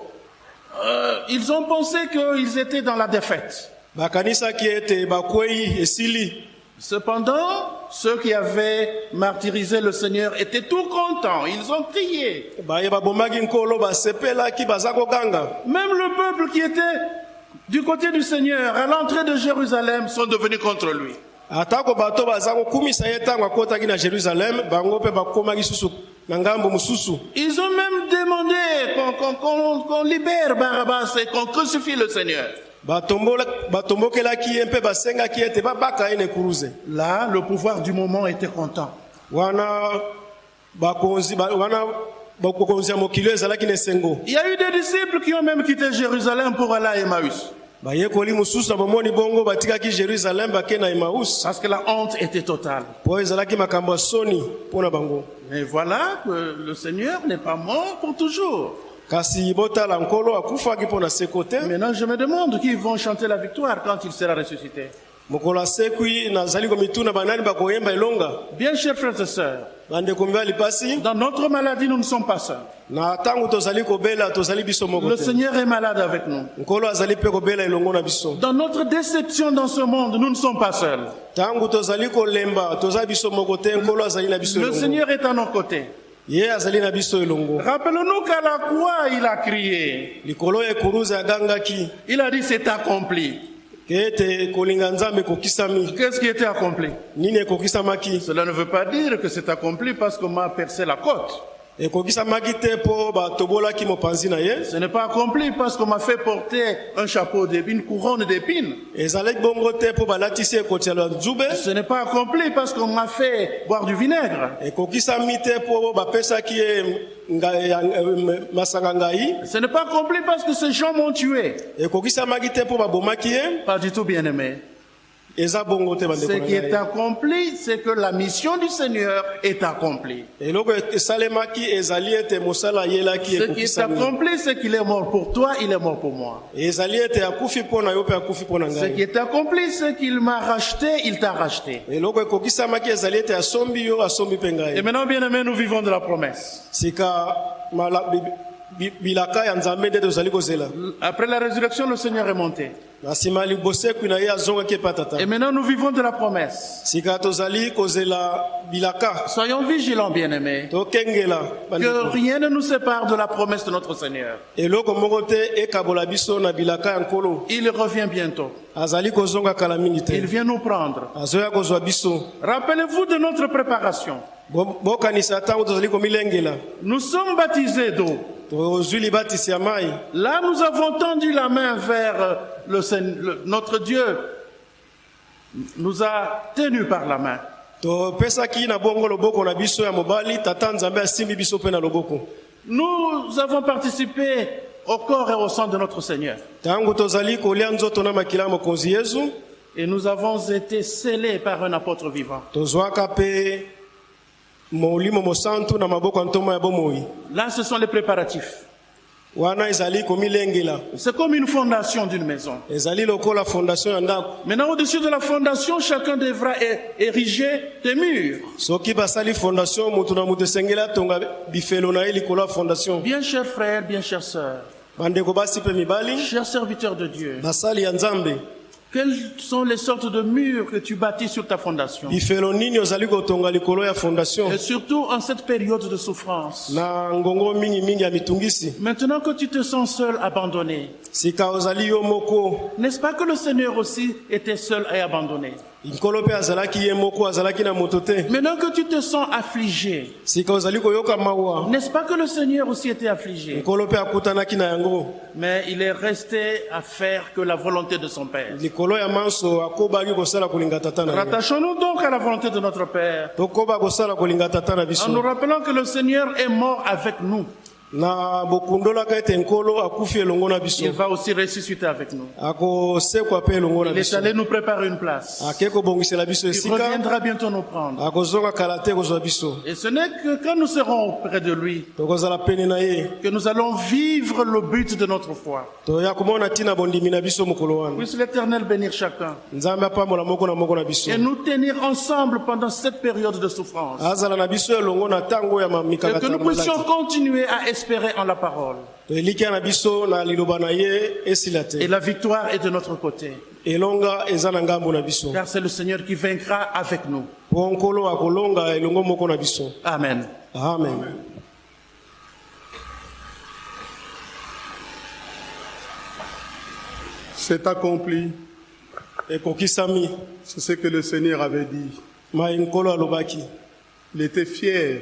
euh, ils ont pensé qu'ils étaient dans la défaite. bakanisaki ete bakwei esili Cependant, ceux qui avaient martyrisé le Seigneur étaient tout contents. Ils ont crié. Même le peuple qui était du côté du Seigneur à l'entrée de Jérusalem sont devenus contre lui. Ils ont même demandé qu'on libère Barabbas et qu'on crucifie le Seigneur. Là, le pouvoir du moment était content. Il y a eu des disciples qui ont même quitté Jérusalem pour aller à Emmaüs. Parce que la honte était totale. Mais voilà que le Seigneur n'est pas mort pour toujours. Maintenant, je me demande qui vont chanter la victoire quand il sera ressuscité. Bien, chers frères et sœurs, dans notre maladie, nous ne sommes pas seuls. Le Seigneur est malade avec nous. Dans notre déception dans ce monde, nous ne sommes pas seuls. Le Seigneur est à nos côtés. Ye azali na biso elongo Rappelons-nous qu'à la croix, il a crié. likolo agangaki Il a dit c'est accompli. Qu'est-ce qui était accompli? Cela ne veut pas dire que c'est accompli parce qu'on m'a percé la côte. Ce n'est pas accompli parce qu'on m'a fait porter un chapeau d'épines, une couronne d'épines. Ce n'est pas accompli parce qu'on m'a fait boire du vinaigre. Ce n'est pas accompli parce que ces gens m'ont tué. Pas du tout, bien aimé. Ce qui est accompli, c'est que la mission du Seigneur est accomplie. Ce qui est accompli, c'est qu'il est mort pour toi, il est mort pour moi. Ce qui est accompli, c'est qu'il m'a racheté, il t'a racheté. Et maintenant, bien aimé, nous vivons de la promesse. Après la résurrection, le Seigneur est monté. Et maintenant, nous vivons de la promesse. Soyons vigilants, bien aimés. tokengela Que rien ne nous sépare de la promesse de notre Seigneur. Il revient bientôt. Il vient nous prendre. Rappelez-vous de notre préparation. Nous sommes baptisés d'eau. Là, nous avons tendu la main vers le, Seigneur- le- notre Dieu. Nous a tenus par la main. Nous avons participé au corps et au sang de notre Seigneur. Et nous avons été scellés par un apôtre vivant. Là, ce sont les préparatifs. C'est comme une fondation d'une maison. Maintenant, au-dessus de la fondation, chacun devra ériger des murs. Bien chers frères, bien chères sœurs, chers serviteurs de Dieu, quelles sont les sortes de murs que tu bâtis sur ta fondation Et surtout en cette période de souffrance. Maintenant que tu te sens seul, abandonné, n'est-ce pas que le Seigneur aussi était seul et abandonné? Maintenant que tu te sens affligé, n'est-ce pas que le Seigneur aussi était affligé? Mais il est resté à faire que la volonté de son Père. Rattachons-nous donc à la volonté de notre Père, en nous rappelant que le Seigneur est mort avec nous. Il va aussi ressusciter avec nous. Il est allé nous préparer une place. Il reviendra bientôt nous prendre. Et ce n'est que quand nous serons auprès de lui que nous allons vivre le but de notre foi. Puisse l'Éternel bénir chacun et nous tenir ensemble pendant cette période de souffrance. Et que nous puissions continuer à espérer en la parole. Et la victoire est de notre côté. Car c'est le Seigneur qui vaincra avec nous. Amen. amen C'est accompli. C'est ce que le Seigneur avait dit. Il était fier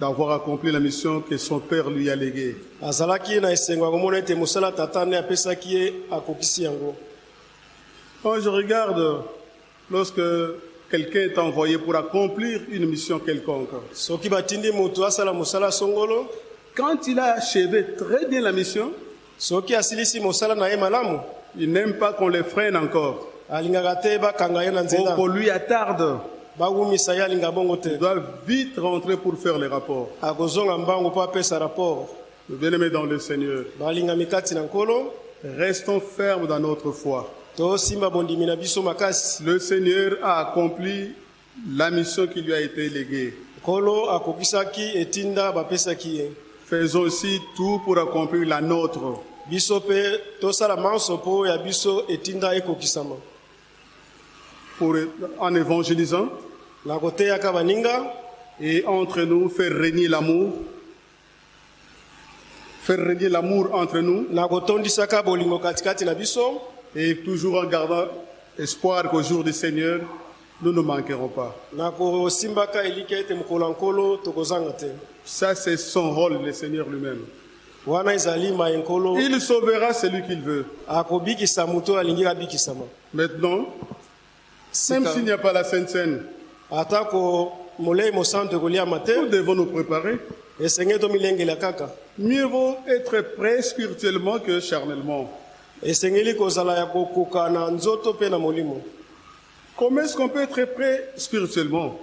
d'avoir accompli la mission que son Père lui a léguée. azalaki na esengo ya komona ete mosala tata nde apesaki ye akokisi yango Quand je regarde, lorsque quelqu'un est envoyé pour accomplir une mission quelconque, soki batindi moto asala mosala songolo quand il a achevé très bien la mission, soki asilisi mosala na ye malamu il n'aime pas qu'on le freine encore. alingaka te bakanga ye na Qu'on nzela qu'on lui attarde. Bawumisa ye alinga bongo te Il doit vite rentrer pour faire les rapports. Bien-aimés dans le Seigneur, restons fermes dans notre foi. Le Seigneur a accompli la mission qui lui a été léguée. Faisons aussi tout pour accomplir la nôtre. Pour, en évangélisant na koteyaka baninga et entre nous faire régner l'amour. Faire régner l'amour entre nous na kotondisaka bolingo katikati na biso et toujours en gardant espoir qu'au jour du Seigneur, nous ne manquerons pas. na kosimbaka elika ete mokolo ya nkolo tokozanga te Ça, c'est son rôle, le Seigneur lui-même. wana ezali Il sauvera celui qu'il veut. akobikisa moto oyo alingi abikisama Maintenant, même s'il n'y a pas la Sainte Seine, nous devons nous préparer. Mieux vaut être prêt spirituellement que charnellement. Comment est-ce qu'on peut être prêt spirituellement?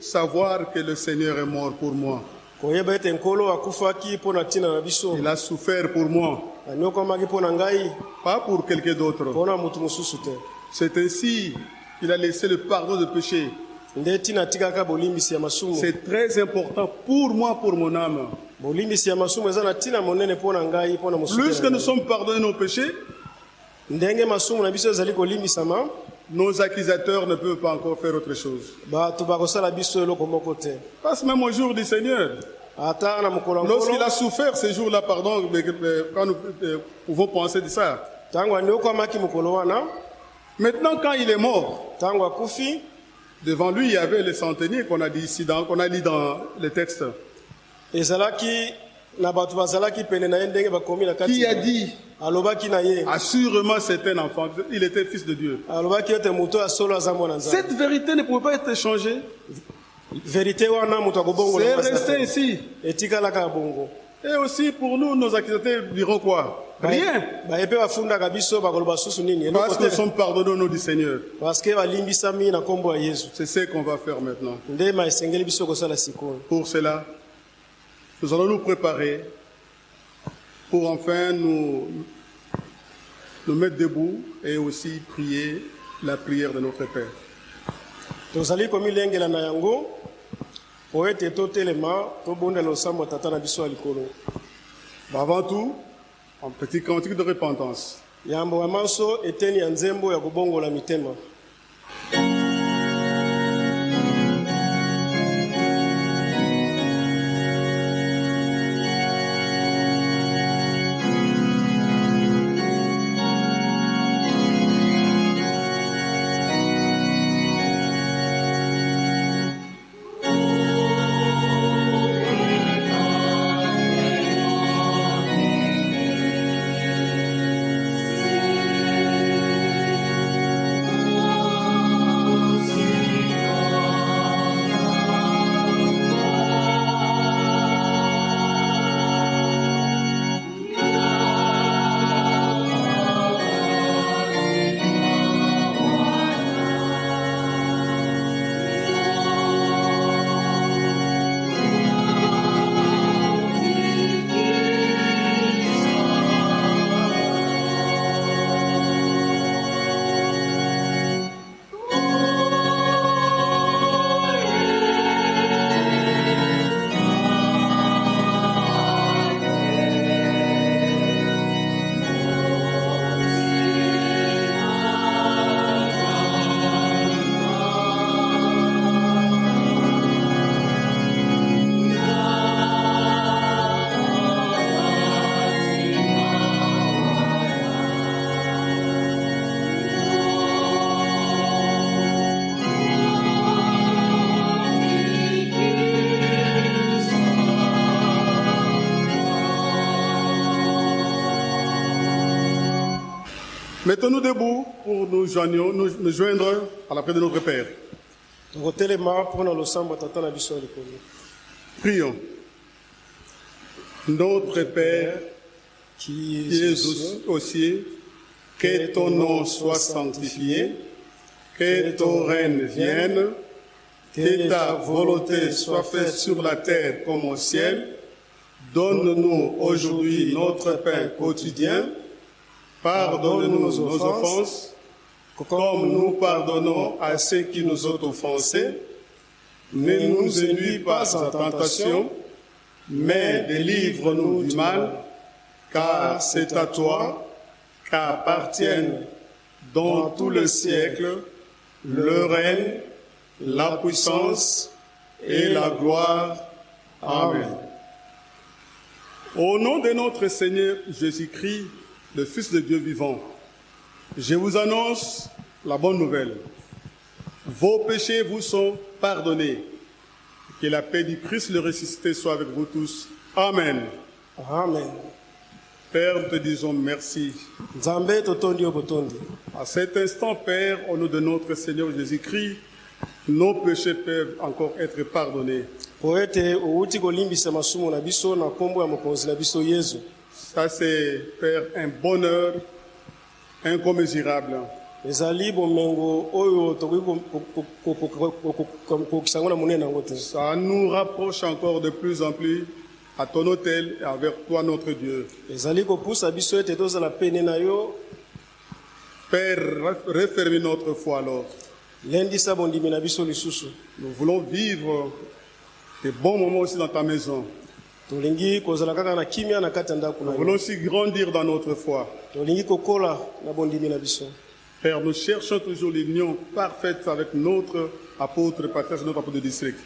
Savoir que le Seigneur est mort pour moi. Il a souffert pour moi, pas pour quelqu'un d'autre. C'est ainsi qu'il a laissé le pardon de péché. C'est très important pour moi, pour mon âme. Plus que nous sommes pardonnés nos péchés, nos accusateurs ne peuvent pas encore faire autre chose. Parce même au jour du Seigneur, lorsqu'il a souffert ces jours-là, pardon, mais, mais quand nous euh, pouvons penser de ça. Maintenant, quand il est mort, Devant lui, il y avait les centeniers qu'on a dit ici, qu'on a lu dans le texte. Qui a dit Assurément, c'est un enfant. Il était fils de Dieu. Cette vérité ne pouvait pas être changée. moto C'est resté ici. Et aussi pour nous, nos accusateurs diront quoi? Rien. bakoloba susu nini? Parce que sommes pardonnés au nom du Seigneur. C'est ce qu'on va faire maintenant. Pour cela, nous allons nous préparer pour enfin nous, nous mettre debout et aussi prier la prière de notre Père. tozali komilengela na yango po ete totelema tobondela losambo ya tata na biso ya likolo Mais avant tout, un petit cantique de repentance. yambo ya manso eteni ya nzembo ya kobongola mitema Mettons-nous debout pour nous joindre, nous, nous joindre à la prière de notre Père. Prions. Notre Père, qui es aux cieux, que ton nom soit sanctifié, que ton règne vienne, que ta volonté soit faite sur la terre comme au ciel. Donne-nous aujourd'hui notre pain quotidien. Pardonne-nous nos offenses, comme nous pardonnons à ceux qui nous ont offensés. Ne nous induis pas en tentation, mais délivre-nous du mal, car c'est à toi qu'appartiennent dans tout le siècle le règne, la puissance et la gloire. Amen. Au nom de notre Seigneur Jésus-Christ, le Fils de Dieu vivant, je vous annonce la bonne nouvelle. Vos péchés vous sont pardonnés. Que la paix du Christ le ressuscité soit avec vous tous. Amen. amen Père, nous te disons merci. À cet instant, Père, au nom de notre Seigneur Jésus-Christ, nos péchés peuvent encore être pardonnés. Ça, c'est, ezali bomengo oyo tokoki ko- ko- ko- ko- ko- ko- ko- kokokisa yango na monene yango te Ça nous rapproche encore de plus en plus à ton autel et avec toi, notre Dieu. ezali kopusa biso ete tozala pene na yo Père, referme notre foi alors. lendisa bondimi na biso lisusu Nous voulons vivre des bons moments aussi dans ta maison. Nous voulons aussi grandir dans notre foi. Père, nous cherchons toujours l'union parfaite avec notre apôtre, patriarche, notre apôtre de district.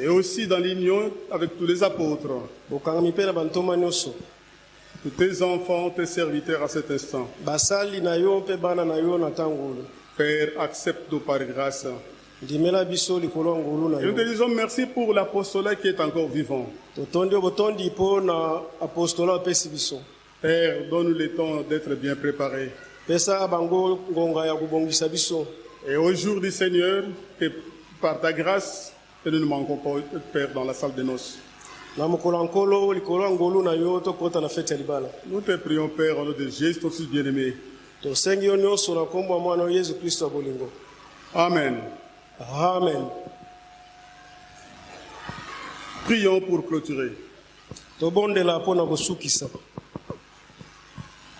Et aussi dans l'union avec tous les apôtres. de tes enfants, tes serviteurs à cet instant. Père, accepte-nous par grâce. Et nous te disons merci pour l'apostolat qui est encore vivant. Père, donne-nous le temps d'être bien préparés. Et au jour du Seigneur, que par ta grâce, que nous ne manquons pas, Père, dans la salle de noces. Nous te prions, Père, au nom de Jésus, ton Fils bien-aimé. Amen. Amen. Prions pour clôturer.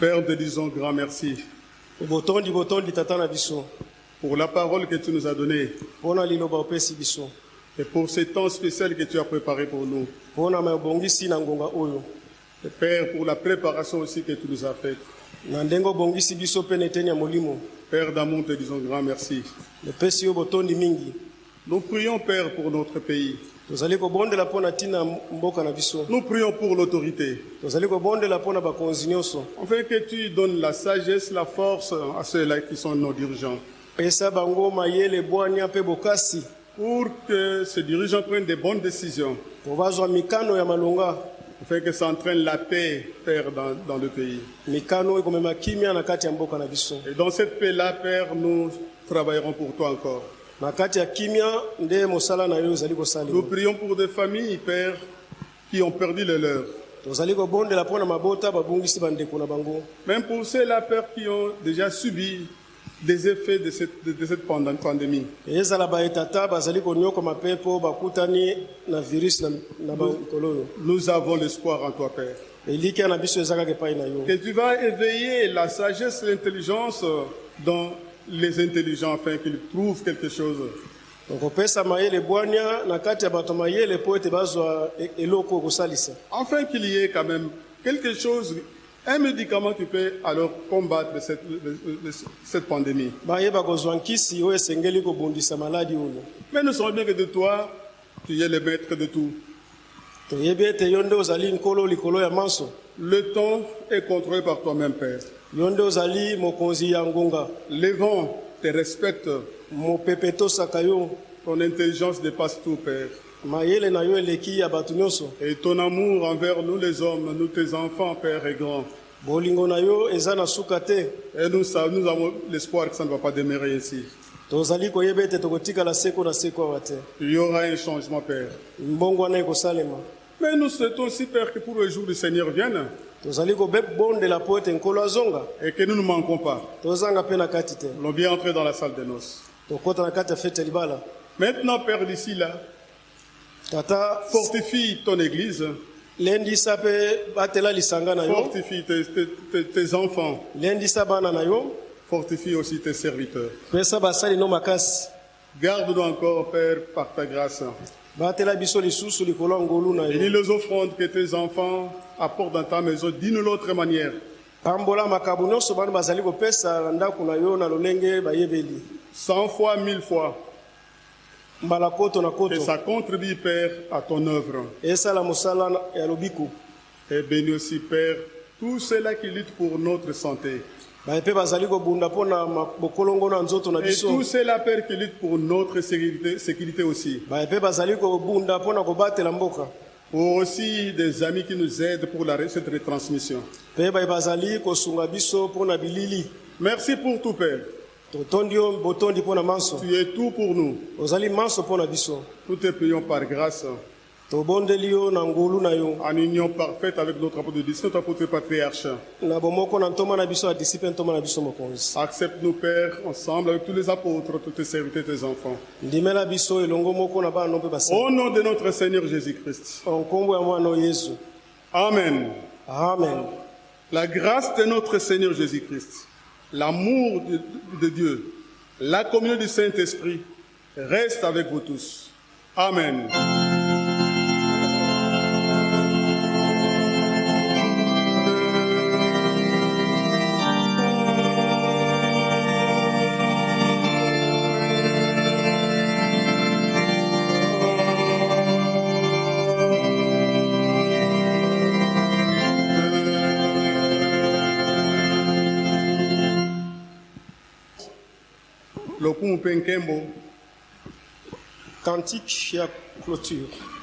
Père, te disons grand merci. Pour la parole que tu nous as donnée. Et pour ce temps spécial que tu as préparé pour nous. Père, pour la préparation aussi que tu nous as faite. Père d'amour, nous te disons grand merci. Nous prions, Père, pour notre pays. Nous prions pour l'autorité. Afin que tu donnes la sagesse, la force à ceux-là qui sont nos dirigeants. Pour que ces dirigeants prennent des bonnes décisions. Afin que ça entraîne la paix, Père, dans, dans le pays. Et dans cette paix-là, Père, nous travaillerons pour toi encore. Nous prions pour des familles, Père, qui ont perdu le leur. Même pour ceux-là, Père, qui ont déjà subi des effets de cette, de, pandémie. Nous avons l'espoir en toi, Père. Que tu vas éveiller la sagesse et l'intelligence dans les intelligents afin qu'ils trouvent quelque chose. bazwa e- qu'il y ait quand même quelque chose, un médicament qui peut alors combattre cette, cette pandémie. Mais nous savons bien que de toi, tu es le maître de tout. Le temps est contrôlé par toi-même, Père. Les vents te respectent. Ton intelligence dépasse tout, Père. Et ton amour envers nous les hommes, nous tes enfants, Père, est grand. Et nous, avons l'espoir que ça ne va pas demeurer ainsi. Il y aura un changement, Père. Mais nous souhaitons aussi, Père, que pour le jour du Seigneur vienne et que nous ne manquons pas. allons bien entrer dans la salle de noces. Maintenant, Père, d'ici là, tata. Fortifie ton Église, lendisa mpe batela lisanga na yo. Fortifie tes, tes- tes- tes enfants, na yo. Fortifie aussi tes serviteurs. pesa basali no makasi. Garde-nous encore, Père, par ta grâce. batela biso lisusu likolo ya ngolu na Bénis yo les offrandes que tes enfants apportent dans ta maison. D'une l'autre manière. pambola makambo nyonso bana bazali kopesa na ndako na yo na lolenge bayebeli. Cent fois, mille fois, que koto ça contribue, Père, à ton œuvre. Et bénis aussi, Père, tous ceux-là qui luttent pour notre santé. na Et tous ceux-là, Père, qui luttent pour notre sécurité, sécurité aussi. mboka Pour aussi des amis qui nous aident pour la, cette retransmission. bilili Merci pour tout, Père. Totondi yo botondi mpo na manso Tu es tout pour nous. ozali manso mpo na biso Nous te prions par grâce, tobondeli yo na ngolu na yo en union parfaite avec notre apôtre de Dieu, notre apôtre patriarche. na bomoko na ntoma na biso adisi mpe ntoma na biso mokonzi Accepte-nous, Père, ensemble avec tous les apôtres, tous tes serviteurs, tes enfants. ndimela biso elongo moko na bana no mpe basali Au nom de notre Seigneur Jésus-Christ. nkombo ya mwana oyo yesu Amen. amen La grâce de notre Seigneur Jésus-Christ, l'amour de, Dieu, la communion du Saint-Esprit reste avec vous tous. Amen. Lokumu mpe nkembo Cantique ya clôture.